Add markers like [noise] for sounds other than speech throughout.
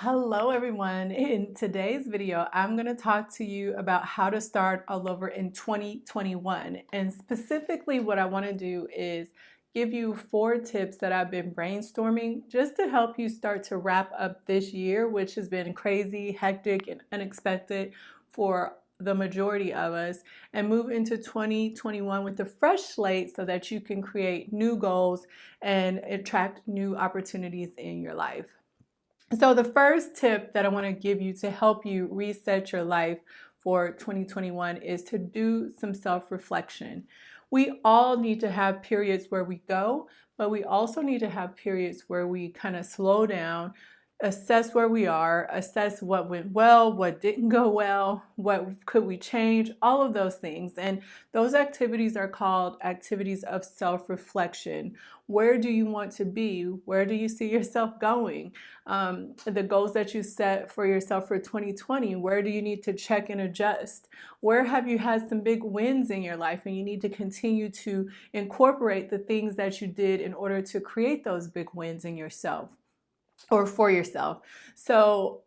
Hello everyone. In today's video, I'm going to talk to you about how to start all over in 2021. And specifically what I want to do is give you four tips that I've been brainstorming just to help you start to wrap up this year, which has been crazy, hectic, and unexpected for the majority of us and move into 2021 with a fresh slate so that you can create new goals and attract new opportunities in your life. So the first tip that I want to give you to help you reset your life for 2021 is to do some self-reflection. We all need to have periods where we go, but we also need to have periods where we kind of slow down, assess where we are, assess what went well, what didn't go well, what could we change, all of those things. And those activities are called activities of self-reflection. Where do you want to be? Where do you see yourself going? Um, the goals that you set for yourself for 2020, where do you need to check and adjust? Where have you had some big wins in your life and you need to continue to incorporate the things that you did in order to create those big wins in yourself? Or for yourself. So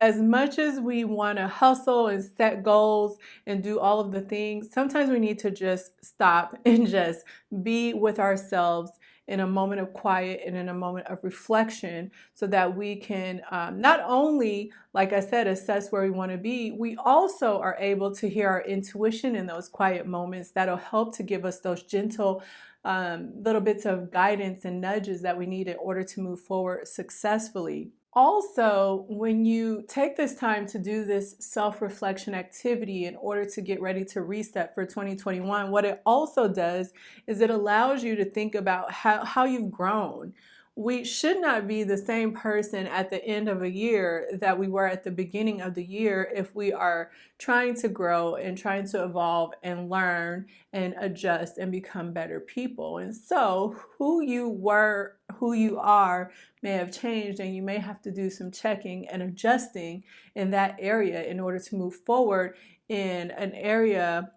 as much as we want to hustle and set goals and do all of the things, sometimes we need to just stop [laughs] and just be with ourselves in a moment of quiet and in a moment of reflection so that we can um, not only, like I said, assess where we want to be, we also are able to hear our intuition in those quiet moments that'll help to give us those gentle um, little bits of guidance and nudges that we need in order to move forward successfully. Also, when you take this time to do this self-reflection activity in order to get ready to reset for 2021, what it also does is it allows you to think about how, how you've grown we should not be the same person at the end of a year that we were at the beginning of the year if we are trying to grow and trying to evolve and learn and adjust and become better people. And so who you were, who you are may have changed and you may have to do some checking and adjusting in that area in order to move forward in an area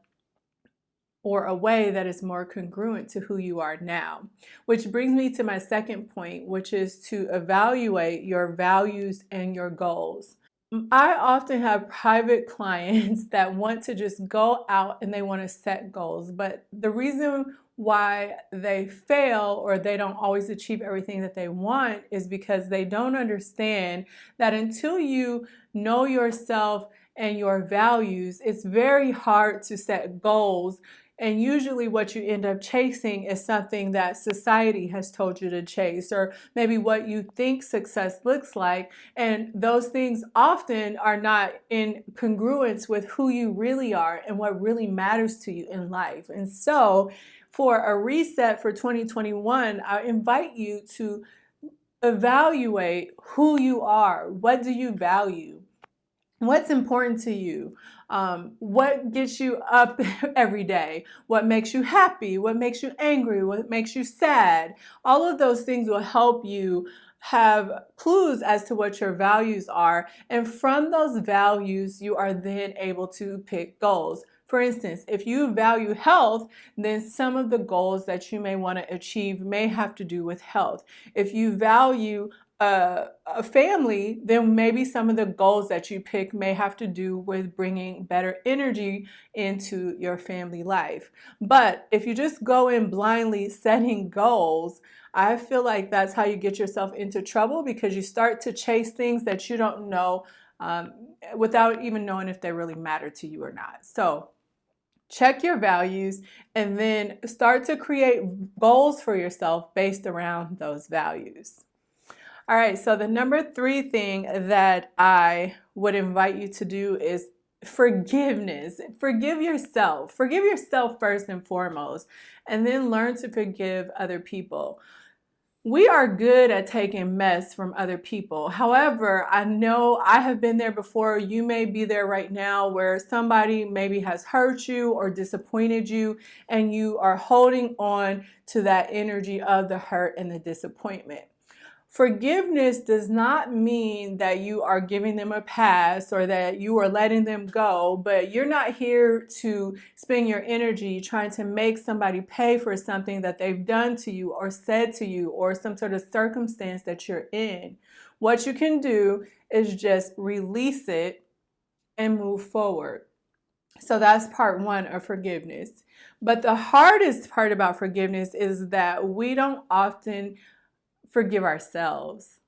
or a way that is more congruent to who you are now. Which brings me to my second point, which is to evaluate your values and your goals. I often have private [laughs] clients that want to just go out and they want to set goals, but the reason why they fail or they don't always achieve everything that they want is because they don't understand that until you know yourself and your values, it's very hard to set goals and usually what you end up chasing is something that society has told you to chase or maybe what you think success looks like. And those things often are not in congruence with who you really are and what really matters to you in life. And so for a reset for 2021, I invite you to evaluate who you are. What do you value? What's important to you? Um, what gets you up [laughs] every day? What makes you happy? What makes you angry? What makes you sad? All of those things will help you have clues as to what your values are. And from those values, you are then able to pick goals. For instance, if you value health, then some of the goals that you may want to achieve may have to do with health. If you value a, a, family, then maybe some of the goals that you pick may have to do with bringing better energy into your family life. But if you just go in blindly [laughs] setting goals, I feel like that's how you get yourself into trouble because you start to chase things that you don't know um, without even knowing if they really matter to you or not. So check your values and then start to create goals for yourself based around those values. All right, so the number three thing that I would invite you to do is forgiveness. Forgive yourself. Forgive yourself first and foremost, and then learn to forgive other people. We are good at taking mess from other people. However, I know I have been there before. You may be there right now where somebody maybe has hurt you or disappointed you and you are holding on to that energy of the hurt and the disappointment. Forgiveness does not mean that you are giving them a pass or that you are letting them go, but you're not here to spend your energy trying to make somebody pay for something that they've done to you or said to you or some sort of circumstance that you're in. what you can do is just release it and move forward. So that's part one of forgiveness. But the hardest part about forgiveness is that we don't often forgive ourselves.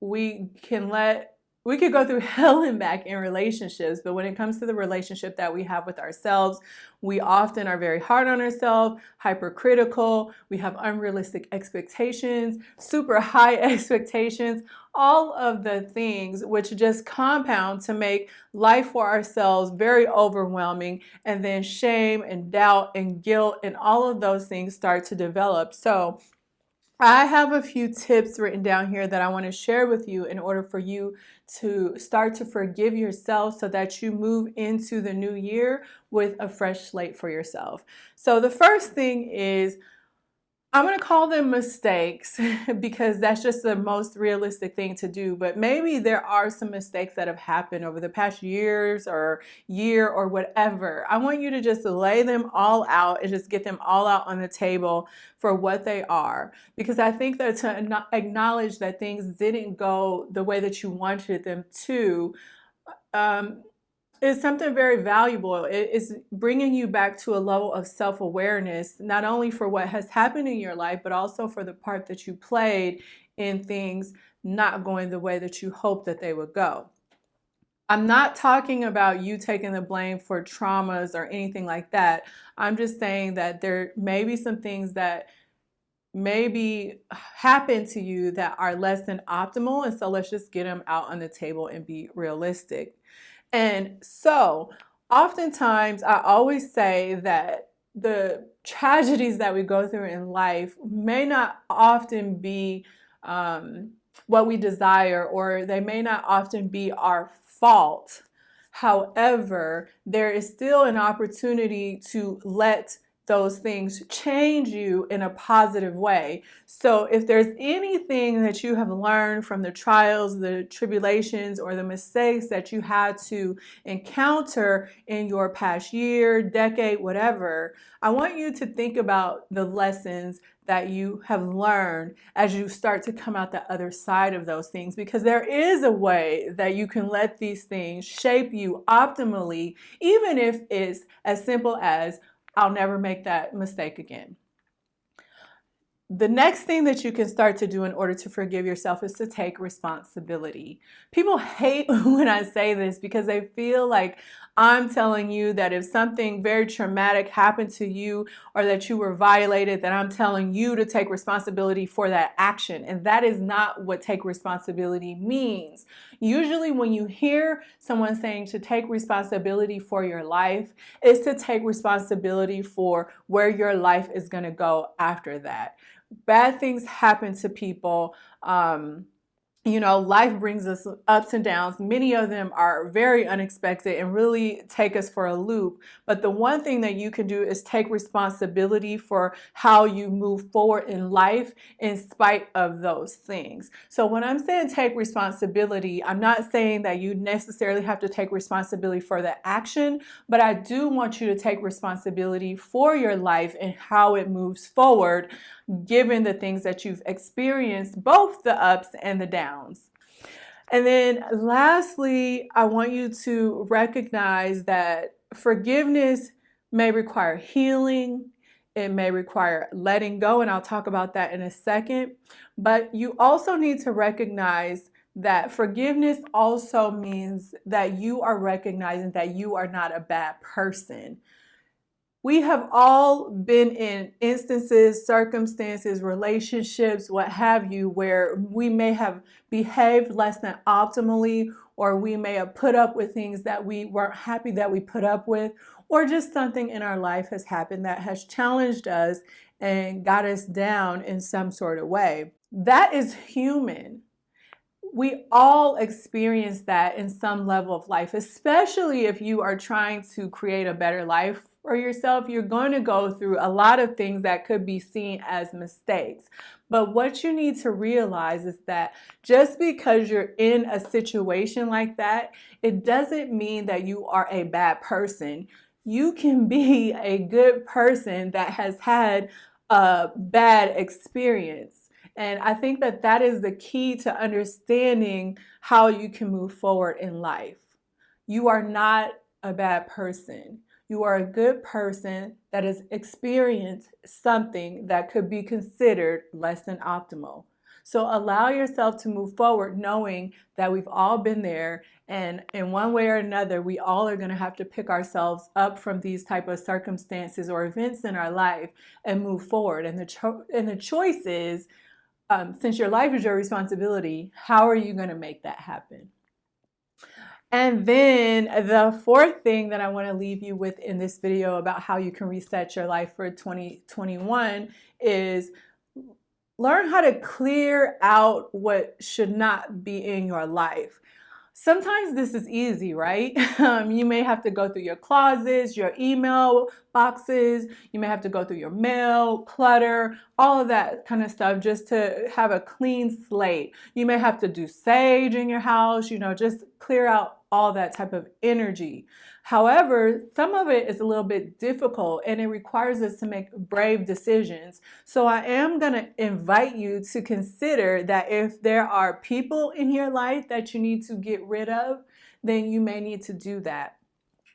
We can let we could go through [laughs] hell and back in relationships, but when it comes to the relationship that we have with ourselves, we often are very hard on ourselves, hypercritical, we have unrealistic expectations, super [laughs] high [laughs] expectations, all of the things which just compound to make life for ourselves very overwhelming, and then shame and doubt and guilt and all of those things start to develop. So I have a few tips written down here that I want to share with you in order for you to start to forgive yourself so that you move into the new year with a fresh slate for yourself. So the first thing is I'm going to call them mistakes [laughs] because that's just the most realistic thing to do. But maybe there are some mistakes that have happened over the past years or year or whatever. I want you to just lay them all out and just get them all out on the table for what they are. Because I think that to acknowledge that things didn't go the way that you wanted them to, um, is something very valuable. It is bringing you back to a level of self awareness, not only for what has happened in your life, but also for the part that you played in things not going the way that you hoped that they would go. I'm not talking about you taking the blame for traumas or anything like that. I'm just saying that there may be some things that maybe happen to you that are less than optimal. And so let's just get them out on the table and be realistic. And so oftentimes I always say that the tragedies that we go through in life may not often be um, what we desire or they may not often be our fault. However, there is still an opportunity to let those things change you in a positive way. So if there's anything that you have learned from the trials, the tribulations, or the mistakes that you had to encounter in your past year, decade, whatever, I want you to think about the lessons that you have learned as you start to come out the other side of those things because there is a way that you can let these things shape you optimally even if it's as simple as I'll never make that mistake again. The next thing that you can start to do in order to forgive yourself is to take responsibility. People hate [laughs] when I say this because they feel like I'm telling you that if something very traumatic happened to you or that you were violated, that I'm telling you to take responsibility for that action. And that is not what take responsibility means. Usually when you hear someone saying to take responsibility for your life, is to take responsibility for where your life is going to go after that. Bad things happen to people. Um, you know, life brings us ups and downs. Many of them are very unexpected and really take us for a loop. But the one thing that you can do is take responsibility for how you move forward in life in spite of those things. So when I'm saying take responsibility, I'm not saying that you necessarily have to take responsibility for the action, but I do want you to take responsibility for your life and how it moves forward given the things that you've experienced, both the ups and the downs. And then lastly, I want you to recognize that forgiveness may require healing. It may require letting go, and I'll talk about that in a second. But you also need to recognize that forgiveness also means that you are recognizing that you are not a bad person. We have all been in instances, circumstances, relationships, what have you, where we may have behaved less than optimally, or we may have put up with things that we weren't happy that we put up with, or just something in our life has happened that has challenged us and got us down in some sort of way. That is human we all experience that in some level of life, especially if you are trying to create a better life for yourself, you're going to go through a lot of things that could be seen as mistakes. But what you need to realize is that just because you're in a situation like that, it doesn't mean that you are a bad person. You can be a good person that has had a bad experience. And I think that that is the key to understanding how you can move forward in life. You are not a bad person. You are a good person that has experienced something that could be considered less than optimal. So allow yourself to move forward knowing that we've all been there and in one way or another, we all are going to have to pick ourselves up from these type of circumstances or events in our life and move forward. And the, and the choice is, um, since your life is your responsibility, how are you going to make that happen? And then the fourth thing that I want to leave you with in this video about how you can reset your life for 2021 is learn how to clear out what should not be in your life. Sometimes this is easy, right? [laughs] Um, you may have to go through your closets, your email boxes, you may have to go through your mail, clutter, all of that kind of stuff just to have a clean slate. You may have to do sage in your house, you know, just clear out all that type of energy. However, some of it is a little bit difficult and it requires us to make brave decisions. So I am going to invite you to consider that if there are people in your life that you need to get rid of, then you may need to do that.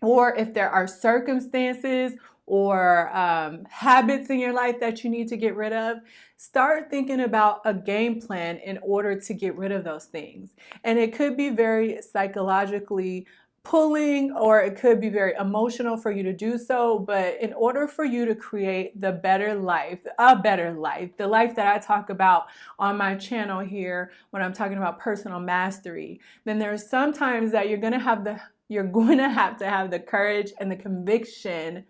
Or if there are circumstances or um, habits in your life that you need to get rid of, start thinking about a game plan in order to get rid of those things. And it could be very psychologically pulling or it could be very emotional for you to do so but in order for you to create the better life a better life the life that I talk about on my channel here when I'm talking about personal mastery then there's sometimes that you're gonna have the you're going to have to have the courage and the conviction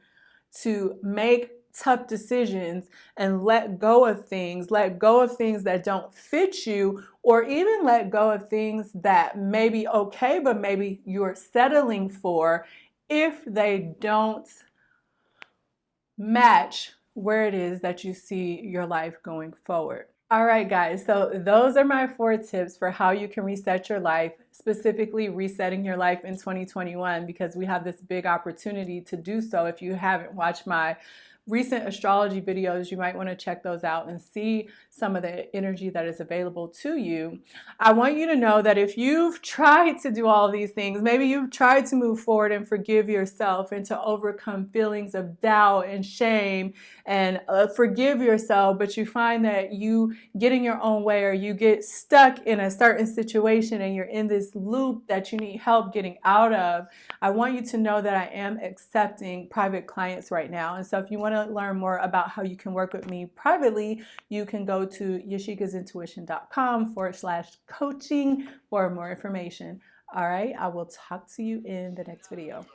to make tough decisions and let go of things, let go of things that don't fit you, or even let go of things that may be okay, but maybe you're settling for if they don't match where it is that you see your life going forward. All right, guys, so those are my four tips for how you can reset your life, specifically resetting your life in 2021, because we have this big opportunity to do so. If you haven't watched my recent astrology videos, you might want to check those out and see some of the energy that is available to you. I want you to know that if you've tried to do all these things, maybe you've tried to move forward and forgive yourself and to overcome feelings of doubt and shame and uh, forgive yourself, but you find that you get in your own way or you get stuck in a certain situation and you're in this loop that you need help getting out of, I want you to know that I am accepting private clients right now. And so if you want to learn more about how you can work with me privately, you can go to yashikasintuition.com forward slash coaching for more information. All right, I will talk to you in the next video.